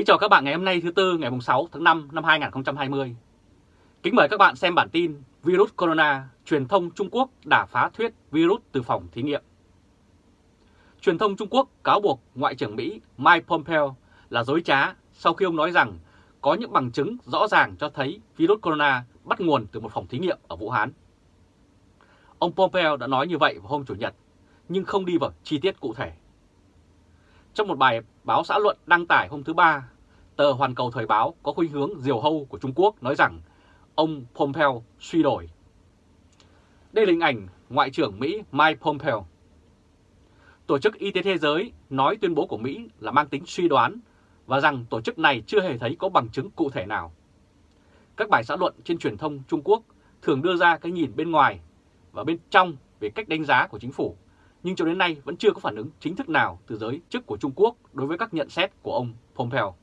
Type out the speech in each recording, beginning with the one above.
Kính chào các bạn ngày hôm nay thứ Tư ngày 6 tháng 5 năm 2020. Kính mời các bạn xem bản tin Virus Corona, truyền thông Trung Quốc đả phá thuyết virus từ phòng thí nghiệm. Truyền thông Trung Quốc cáo buộc Ngoại trưởng Mỹ Mike Pompeo là dối trá sau khi ông nói rằng có những bằng chứng rõ ràng cho thấy virus corona bắt nguồn từ một phòng thí nghiệm ở Vũ Hán. Ông Pompeo đã nói như vậy vào hôm Chủ nhật, nhưng không đi vào chi tiết cụ thể. Trong một bài báo xã luận đăng tải hôm thứ Ba, tờ Hoàn Cầu Thời báo có khuynh hướng diều hâu của Trung Quốc nói rằng ông Pompeo suy đổi. Đây là hình ảnh Ngoại trưởng Mỹ Mike Pompeo. Tổ chức Y tế Thế giới nói tuyên bố của Mỹ là mang tính suy đoán và rằng tổ chức này chưa hề thấy có bằng chứng cụ thể nào. Các bài xã luận trên truyền thông Trung Quốc thường đưa ra cái nhìn bên ngoài và bên trong về cách đánh giá của chính phủ, nhưng cho đến nay vẫn chưa có phản ứng chính thức nào từ giới chức của Trung Quốc đối với các nhận xét của ông Pompeo.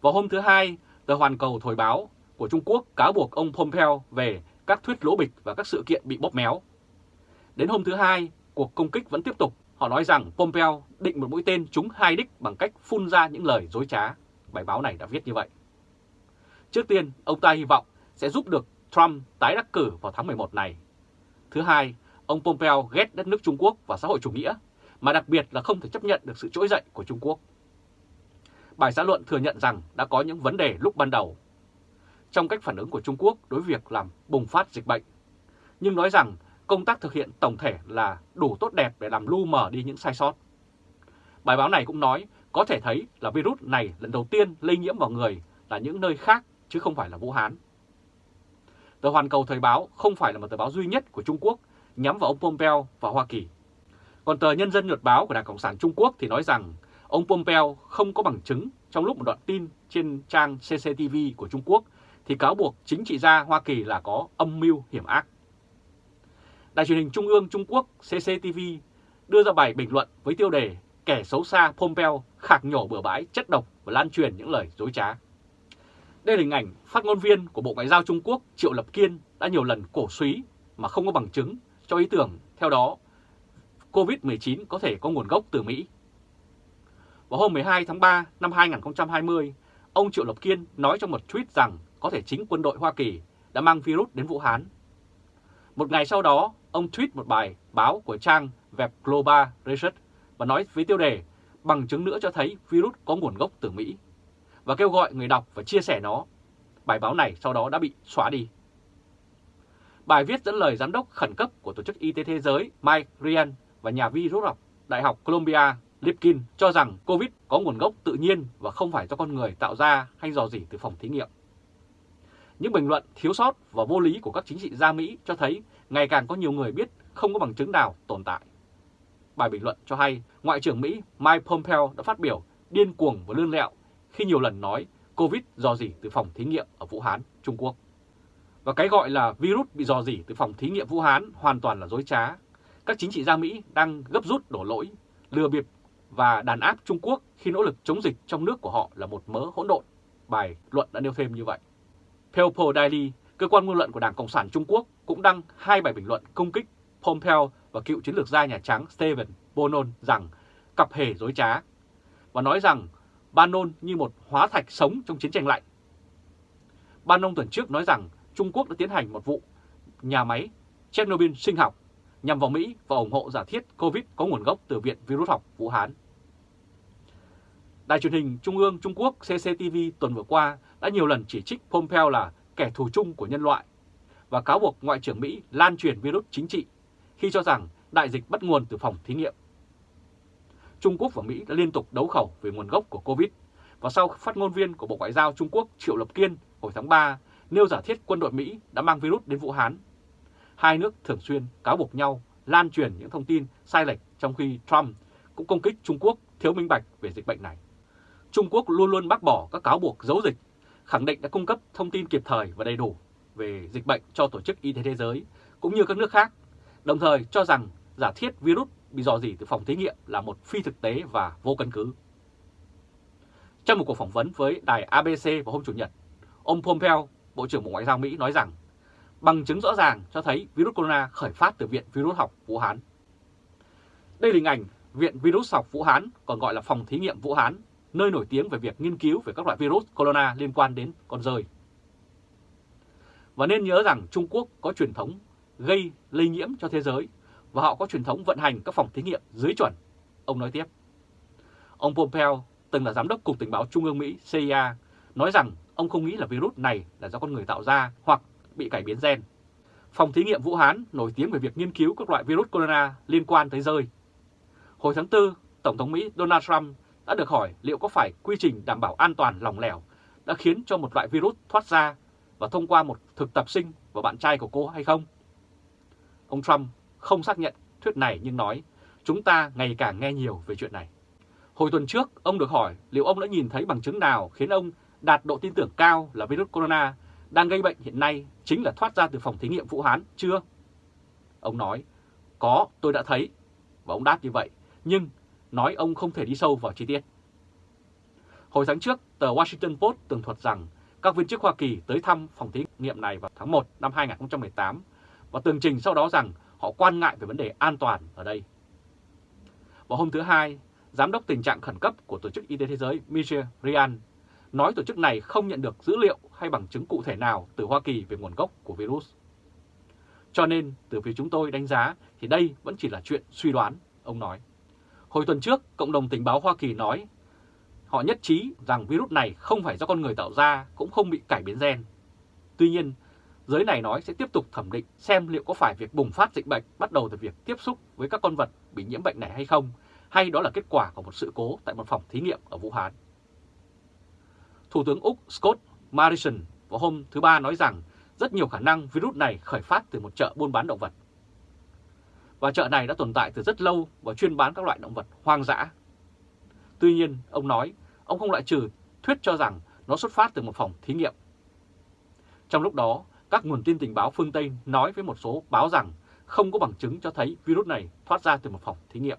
Vào hôm thứ Hai, tờ Hoàn Cầu Thời báo của Trung Quốc cáo buộc ông Pompeo về các thuyết lỗ bịch và các sự kiện bị bóp méo. Đến hôm thứ Hai, cuộc công kích vẫn tiếp tục. Họ nói rằng Pompeo định một mũi tên trúng hai đích bằng cách phun ra những lời dối trá. Bài báo này đã viết như vậy. Trước tiên, ông ta hy vọng sẽ giúp được Trump tái đắc cử vào tháng 11 này. Thứ hai, ông Pompeo ghét đất nước Trung Quốc và xã hội chủ nghĩa, mà đặc biệt là không thể chấp nhận được sự trỗi dậy của Trung Quốc. Bài xã luận thừa nhận rằng đã có những vấn đề lúc ban đầu trong cách phản ứng của Trung Quốc đối với việc làm bùng phát dịch bệnh, nhưng nói rằng công tác thực hiện tổng thể là đủ tốt đẹp để làm lu mờ đi những sai sót. Bài báo này cũng nói có thể thấy là virus này lần đầu tiên lây nhiễm vào người là những nơi khác chứ không phải là Vũ Hán. Tờ Hoàn Cầu Thời báo không phải là một tờ báo duy nhất của Trung Quốc nhắm vào ông Pompeo và Hoa Kỳ. Còn tờ Nhân dân Nhật báo của Đảng Cộng sản Trung Quốc thì nói rằng ông Pompeo không có bằng chứng trong lúc một đoạn tin trên trang CCTV của Trung Quốc thì cáo buộc chính trị gia Hoa Kỳ là có âm mưu hiểm ác. Đài truyền hình Trung ương Trung Quốc CCTV đưa ra bài bình luận với tiêu đề Kẻ xấu xa Pompeo khạc nhổ bừa bãi, chất độc và lan truyền những lời dối trá. Đây là hình ảnh phát ngôn viên của Bộ Ngoại giao Trung Quốc Triệu Lập Kiên đã nhiều lần cổ suý mà không có bằng chứng cho ý tưởng theo đó COVID-19 có thể có nguồn gốc từ Mỹ. Vào hôm 12 tháng 3 năm 2020, ông Triệu Lập Kiên nói trong một tweet rằng có thể chính quân đội Hoa Kỳ đã mang virus đến Vũ Hán. Một ngày sau đó, ông tweet một bài báo của trang web Global Research và nói với tiêu đề bằng chứng nữa cho thấy virus có nguồn gốc từ Mỹ và kêu gọi người đọc và chia sẻ nó. Bài báo này sau đó đã bị xóa đi. Bài viết dẫn lời giám đốc khẩn cấp của Tổ chức Y tế Thế giới Mike Ryan và nhà vi rút học Đại học Columbia Lipkin cho rằng COVID có nguồn gốc tự nhiên và không phải do con người tạo ra hay dò dỉ từ phòng thí nghiệm. Những bình luận thiếu sót và vô lý của các chính trị gia Mỹ cho thấy ngày càng có nhiều người biết không có bằng chứng nào tồn tại. Bài bình luận cho hay Ngoại trưởng Mỹ Mike Pompeo đã phát biểu điên cuồng và lươn lẹo khi nhiều lần nói COVID dò dỉ từ phòng thí nghiệm ở Vũ Hán, Trung Quốc. Và cái gọi là virus bị dò dỉ từ phòng thí nghiệm Vũ Hán hoàn toàn là dối trá. Các chính trị gia Mỹ đang gấp rút đổ lỗi, lừa bịp và đàn áp Trung Quốc khi nỗ lực chống dịch trong nước của họ là một mớ hỗn độn. Bài luận đã nêu thêm như vậy. People Daily, cơ quan ngôn luận của Đảng Cộng sản Trung Quốc cũng đăng hai bài bình luận công kích Pompeo và cựu chiến lược gia Nhà Trắng Stephen Bannon rằng cặp hề dối trá và nói rằng Bannon như một hóa thạch sống trong chiến tranh lạnh. Bannon tuần trước nói rằng Trung Quốc đã tiến hành một vụ nhà máy Chernobyl sinh học nhằm vào Mỹ và ủng hộ giả thiết COVID có nguồn gốc từ Viện Virus học Vũ Hán. Đài truyền hình Trung ương Trung Quốc CCTV tuần vừa qua đã nhiều lần chỉ trích Pompeo là kẻ thù chung của nhân loại và cáo buộc Ngoại trưởng Mỹ lan truyền virus chính trị, khi cho rằng đại dịch bắt nguồn từ phòng thí nghiệm. Trung Quốc và Mỹ đã liên tục đấu khẩu về nguồn gốc của Covid và sau phát ngôn viên của Bộ Ngoại giao Trung Quốc Triệu Lập Kiên hồi tháng 3 nêu giả thiết quân đội Mỹ đã mang virus đến Vũ Hán. Hai nước thường xuyên cáo buộc nhau lan truyền những thông tin sai lệch trong khi Trump cũng công kích Trung Quốc thiếu minh bạch về dịch bệnh này. Trung Quốc luôn luôn bác bỏ các cáo buộc giấu dịch, khẳng định đã cung cấp thông tin kịp thời và đầy đủ về dịch bệnh cho Tổ chức Y tế Thế giới cũng như các nước khác, đồng thời cho rằng giả thiết virus bị dò dỉ từ phòng thí nghiệm là một phi thực tế và vô căn cứ. Trong một cuộc phỏng vấn với đài ABC vào hôm Chủ nhật, ông Pompeo, Bộ trưởng Bộ Ngoại giao Mỹ nói rằng bằng chứng rõ ràng cho thấy virus corona khởi phát từ Viện Virus học Vũ Hán. Đây là hình ảnh Viện Virus học Vũ Hán, còn gọi là phòng thí nghiệm Vũ Hán, nơi nổi tiếng về việc nghiên cứu về các loại virus corona liên quan đến con rơi. Và nên nhớ rằng Trung Quốc có truyền thống gây lây nhiễm cho thế giới và họ có truyền thống vận hành các phòng thí nghiệm dưới chuẩn. Ông nói tiếp. Ông Pompeo từng là giám đốc Cục Tình báo Trung ương Mỹ CIA nói rằng ông không nghĩ là virus này là do con người tạo ra hoặc bị cải biến gen. Phòng thí nghiệm Vũ Hán nổi tiếng về việc nghiên cứu các loại virus corona liên quan tới rơi. Hồi tháng 4, Tổng thống Mỹ Donald Trump đã được hỏi liệu có phải quy trình đảm bảo an toàn lòng lẻo đã khiến cho một loại virus thoát ra và thông qua một thực tập sinh và bạn trai của cô hay không? Ông Trump không xác nhận thuyết này nhưng nói chúng ta ngày càng nghe nhiều về chuyện này. Hồi tuần trước, ông được hỏi liệu ông đã nhìn thấy bằng chứng nào khiến ông đạt độ tin tưởng cao là virus corona đang gây bệnh hiện nay chính là thoát ra từ phòng thí nghiệm Vũ Hán chưa? Ông nói, có, tôi đã thấy. Và ông đáp như vậy, nhưng nói ông không thể đi sâu vào chi tiết. Hồi tháng trước, tờ Washington Post tường thuật rằng các viên chức Hoa Kỳ tới thăm phòng thí nghiệm này vào tháng 1 năm 2018 và tường trình sau đó rằng họ quan ngại về vấn đề an toàn ở đây. Vào hôm thứ Hai, Giám đốc tình trạng khẩn cấp của Tổ chức Y tế Thế giới Michel Ryan nói tổ chức này không nhận được dữ liệu hay bằng chứng cụ thể nào từ Hoa Kỳ về nguồn gốc của virus. Cho nên, từ phía chúng tôi đánh giá thì đây vẫn chỉ là chuyện suy đoán, ông nói. Hồi tuần trước, Cộng đồng tình báo Hoa Kỳ nói họ nhất trí rằng virus này không phải do con người tạo ra, cũng không bị cải biến gen. Tuy nhiên, giới này nói sẽ tiếp tục thẩm định xem liệu có phải việc bùng phát dịch bệnh bắt đầu từ việc tiếp xúc với các con vật bị nhiễm bệnh này hay không, hay đó là kết quả của một sự cố tại một phòng thí nghiệm ở Vũ Hán. Thủ tướng Úc Scott Morrison vào hôm thứ Ba nói rằng rất nhiều khả năng virus này khởi phát từ một chợ buôn bán động vật. Và chợ này đã tồn tại từ rất lâu và chuyên bán các loại động vật hoang dã. Tuy nhiên, ông nói, ông không loại trừ thuyết cho rằng nó xuất phát từ một phòng thí nghiệm. Trong lúc đó, các nguồn tin tình báo phương Tây nói với một số báo rằng không có bằng chứng cho thấy virus này thoát ra từ một phòng thí nghiệm.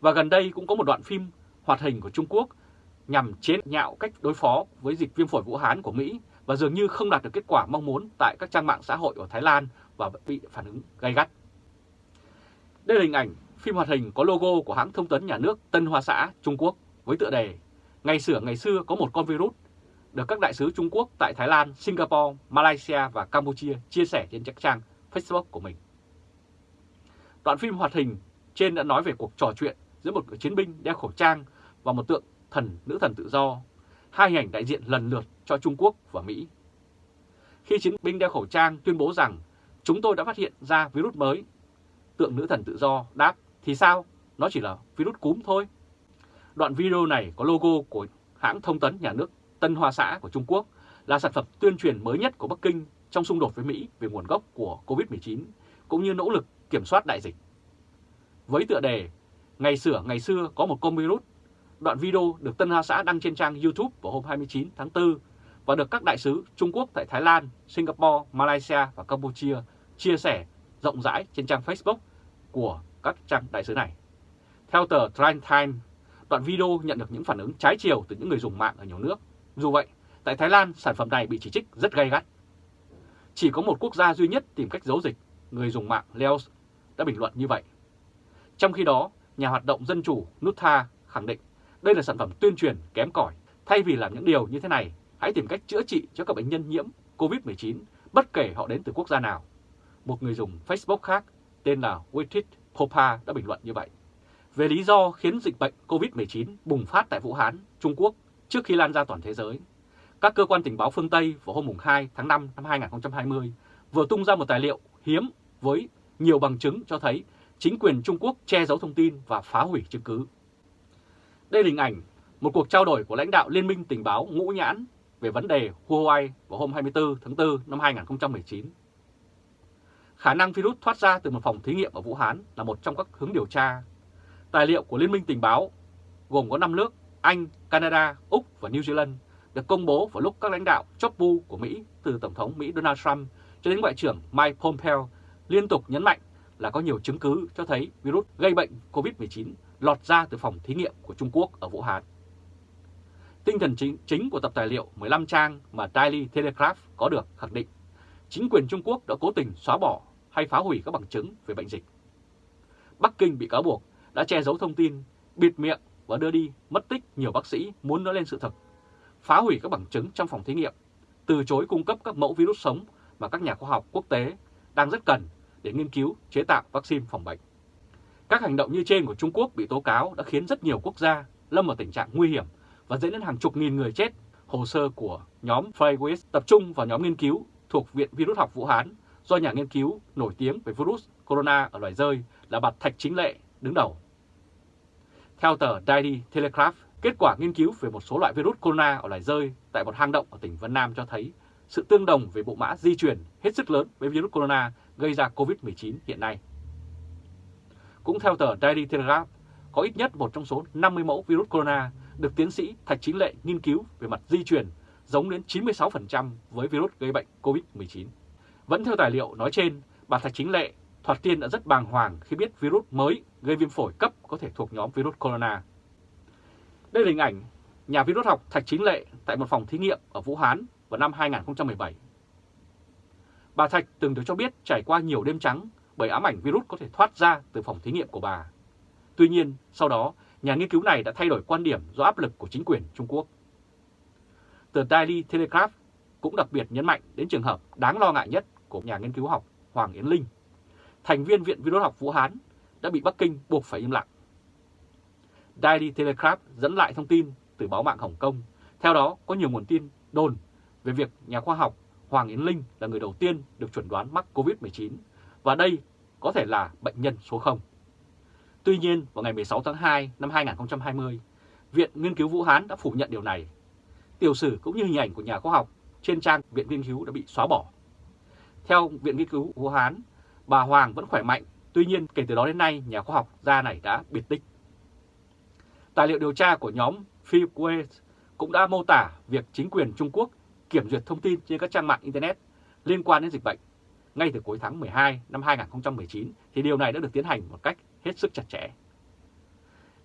Và gần đây cũng có một đoạn phim hoạt hình của Trung Quốc nhằm chế nhạo cách đối phó với dịch viêm phổi Vũ Hán của Mỹ và dường như không đạt được kết quả mong muốn tại các trang mạng xã hội ở Thái Lan và bị phản ứng gay gắt. Đây là hình ảnh phim hoạt hình có logo của hãng thông tấn nhà nước Tân Hoa Xã, Trung Quốc với tựa đề Ngày xưa ngày xưa có một con virus được các đại sứ Trung Quốc tại Thái Lan, Singapore, Malaysia và Campuchia chia sẻ trên các trang Facebook của mình. Đoạn phim hoạt hình trên đã nói về cuộc trò chuyện giữa một chiến binh đeo khẩu trang và một tượng thần nữ thần tự do, hai hình ảnh đại diện lần lượt cho Trung Quốc và Mỹ. Khi chiến binh đeo khẩu trang tuyên bố rằng chúng tôi đã phát hiện ra virus mới, tượng nữ thần tự do đáp thì sao, nó chỉ là virus cúm thôi. Đoạn video này có logo của hãng thông tấn nhà nước Tân Hoa Xã của Trung Quốc là sản phẩm tuyên truyền mới nhất của Bắc Kinh trong xung đột với Mỹ về nguồn gốc của COVID-19 cũng như nỗ lực kiểm soát đại dịch. Với tựa đề Ngày sửa ngày xưa có một con virus Đoạn video được Tân Hoa Xã đăng trên trang YouTube vào hôm 29 tháng 4 và được các đại sứ Trung Quốc tại Thái Lan, Singapore, Malaysia và Campuchia chia sẻ rộng rãi trên trang Facebook của các trang đại sứ này. Theo tờ Trine Time, đoạn video nhận được những phản ứng trái chiều từ những người dùng mạng ở nhiều nước. Dù vậy, tại Thái Lan, sản phẩm này bị chỉ trích rất gay gắt. Chỉ có một quốc gia duy nhất tìm cách giấu dịch, người dùng mạng Laos đã bình luận như vậy. Trong khi đó, nhà hoạt động dân chủ Nutha khẳng định đây là sản phẩm tuyên truyền kém cỏi. Thay vì làm những điều như thế này, hãy tìm cách chữa trị cho các bệnh nhân nhiễm COVID-19 bất kể họ đến từ quốc gia nào. Một người dùng Facebook khác tên là Witit Popa đã bình luận như vậy. Về lý do khiến dịch bệnh COVID-19 bùng phát tại Vũ Hán, Trung Quốc trước khi lan ra toàn thế giới, các cơ quan tình báo phương Tây vào hôm 2 tháng 5 năm 2020 vừa tung ra một tài liệu hiếm với nhiều bằng chứng cho thấy chính quyền Trung Quốc che giấu thông tin và phá hủy chứng cứ. Đây là hình ảnh một cuộc trao đổi của lãnh đạo Liên minh tình báo ngũ nhãn về vấn đề Huawei vào hôm 24 tháng 4 năm 2019. Khả năng virus thoát ra từ một phòng thí nghiệm ở Vũ Hán là một trong các hướng điều tra. Tài liệu của Liên minh tình báo gồm có 5 nước Anh, Canada, Úc và New Zealand được công bố vào lúc các lãnh đạo chóp bu của Mỹ từ Tổng thống Mỹ Donald Trump cho đến Ngoại trưởng Mike Pompeo liên tục nhấn mạnh là có nhiều chứng cứ cho thấy virus gây bệnh COVID-19 lọt ra từ phòng thí nghiệm của Trung Quốc ở Vũ Hán. Tinh thần chính, chính của tập tài liệu 15 trang mà Daily Telegraph có được khẳng định chính quyền Trung Quốc đã cố tình xóa bỏ hay phá hủy các bằng chứng về bệnh dịch. Bắc Kinh bị cáo buộc đã che giấu thông tin, bịt miệng và đưa đi mất tích nhiều bác sĩ muốn nói lên sự thật, phá hủy các bằng chứng trong phòng thí nghiệm, từ chối cung cấp các mẫu virus sống mà các nhà khoa học quốc tế đang rất cần để nghiên cứu chế tạo vaccine phòng bệnh. Các hành động như trên của Trung Quốc bị tố cáo đã khiến rất nhiều quốc gia lâm vào tình trạng nguy hiểm và dẫn đến hàng chục nghìn người chết. Hồ sơ của nhóm Freywis tập trung vào nhóm nghiên cứu thuộc Viện Virus học Vũ Hán do nhà nghiên cứu nổi tiếng về virus corona ở loài rơi là bà Thạch Chính Lệ đứng đầu. Theo tờ Daily Telegraph, kết quả nghiên cứu về một số loại virus corona ở loài rơi tại một hang động ở tỉnh Vân Nam cho thấy sự tương đồng về bộ mã di truyền hết sức lớn với virus corona gây ra COVID-19 hiện nay. Cũng theo tờ Daily Telegraph, có ít nhất một trong số 50 mẫu virus corona được tiến sĩ Thạch Chính Lệ nghiên cứu về mặt di truyền giống đến 96% với virus gây bệnh COVID-19. Vẫn theo tài liệu nói trên, bà Thạch Chính Lệ thoạt tiên đã rất bàng hoàng khi biết virus mới gây viêm phổi cấp có thể thuộc nhóm virus corona. Đây là hình ảnh nhà virus học Thạch Chính Lệ tại một phòng thí nghiệm ở Vũ Hán vào năm 2017. Bà Thạch từng được cho biết trải qua nhiều đêm trắng bởi ám ảnh virus có thể thoát ra từ phòng thí nghiệm của bà. Tuy nhiên, sau đó, nhà nghiên cứu này đã thay đổi quan điểm do áp lực của chính quyền Trung Quốc. Tờ Daily Telegraph cũng đặc biệt nhấn mạnh đến trường hợp đáng lo ngại nhất của nhà nghiên cứu học Hoàng Yến Linh, thành viên Viện Virus học Vũ Hán, đã bị Bắc Kinh buộc phải im lặng. Daily Telegraph dẫn lại thông tin từ báo mạng Hồng Kông. Theo đó, có nhiều nguồn tin đồn về việc nhà khoa học Hoàng Yến Linh là người đầu tiên được chuẩn đoán mắc COVID-19 và đây có thể là bệnh nhân số 0. Tuy nhiên, vào ngày 16 tháng 2 năm 2020, Viện Nghiên cứu Vũ Hán đã phủ nhận điều này. Tiểu sử cũng như hình ảnh của nhà khoa học trên trang Viện Nghiên cứu đã bị xóa bỏ. Theo Viện Nghiên cứu Vũ Hán, bà Hoàng vẫn khỏe mạnh, tuy nhiên kể từ đó đến nay nhà khoa học gia này đã biệt tích. Tài liệu điều tra của nhóm Philip Wales cũng đã mô tả việc chính quyền Trung Quốc kiểm duyệt thông tin trên các trang mạng Internet liên quan đến dịch bệnh. Ngay từ cuối tháng 12 năm 2019 thì điều này đã được tiến hành một cách hết sức chặt chẽ.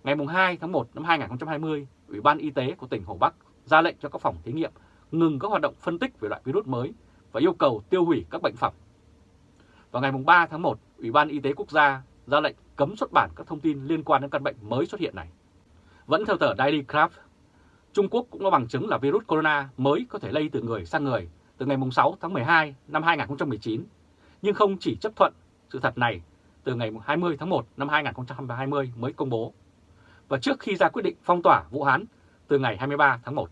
Ngày 2 tháng 1 năm 2020, Ủy ban Y tế của tỉnh Hồ Bắc ra lệnh cho các phòng thí nghiệm ngừng các hoạt động phân tích về loại virus mới và yêu cầu tiêu hủy các bệnh phẩm. Vào ngày 3 tháng 1, Ủy ban Y tế Quốc gia ra lệnh cấm xuất bản các thông tin liên quan đến căn bệnh mới xuất hiện này. Vẫn theo tờ Daily Craft, Trung Quốc cũng có bằng chứng là virus corona mới có thể lây từ người sang người từ ngày 6 tháng 12 năm 2019, nhưng không chỉ chấp thuận sự thật này từ ngày 20 tháng 1 năm 2020 mới công bố, và trước khi ra quyết định phong tỏa Vũ Hán từ ngày 23 tháng 1.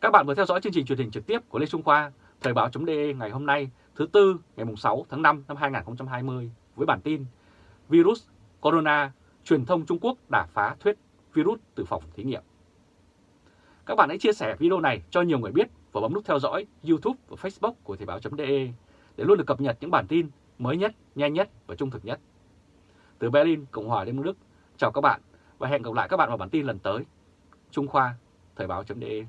Các bạn vừa theo dõi chương trình truyền hình trực tiếp của Lê Trung Khoa, Thời báo.de ngày hôm nay thứ Tư ngày 6 tháng 5 năm 2020 với bản tin Virus Corona, truyền thông Trung Quốc đả phá thuyết virus từ phòng thí nghiệm. Các bạn hãy chia sẻ video này cho nhiều người biết và bấm nút theo dõi YouTube và Facebook của Thời báo.de để luôn được cập nhật những bản tin mới nhất, nhanh nhất và trung thực nhất. Từ Berlin, Cộng hòa Liên bang Đức, chào các bạn và hẹn gặp lại các bạn vào bản tin lần tới. Trung Khoa, Thời báo.de